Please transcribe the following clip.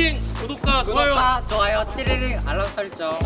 화이팅! 구독과 좋아요. 구독과 좋아요, 띠리링 알람 설정